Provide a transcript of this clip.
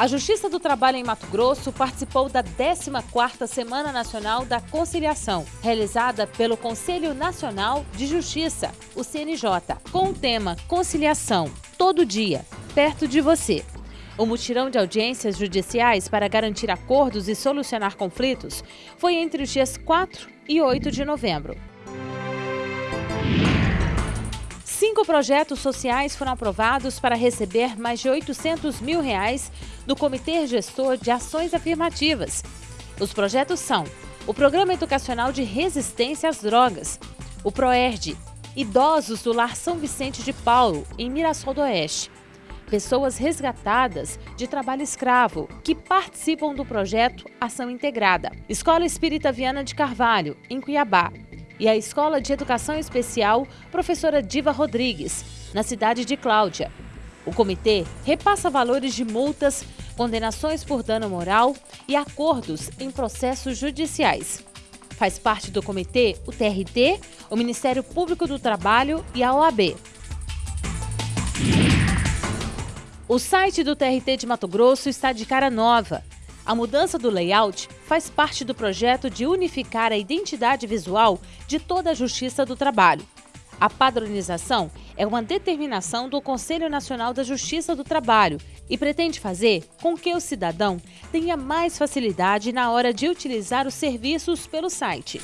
A Justiça do Trabalho em Mato Grosso participou da 14ª Semana Nacional da Conciliação, realizada pelo Conselho Nacional de Justiça, o CNJ, com o tema Conciliação, todo dia, perto de você. O mutirão de audiências judiciais para garantir acordos e solucionar conflitos foi entre os dias 4 e 8 de novembro. Cinco projetos sociais foram aprovados para receber mais de 800 mil reais do Comitê Gestor de Ações Afirmativas. Os projetos são o Programa Educacional de Resistência às Drogas, o PROERD, Idosos do Lar São Vicente de Paulo, em Mirassol do Oeste, pessoas resgatadas de trabalho escravo que participam do projeto Ação Integrada, Escola Espírita Viana de Carvalho, em Cuiabá, e a Escola de Educação Especial Professora Diva Rodrigues, na cidade de Cláudia. O comitê repassa valores de multas, condenações por dano moral e acordos em processos judiciais. Faz parte do comitê o TRT, o Ministério Público do Trabalho e a OAB. O site do TRT de Mato Grosso está de cara nova. A mudança do layout faz parte do projeto de unificar a identidade visual de toda a Justiça do Trabalho. A padronização é uma determinação do Conselho Nacional da Justiça do Trabalho e pretende fazer com que o cidadão tenha mais facilidade na hora de utilizar os serviços pelo site.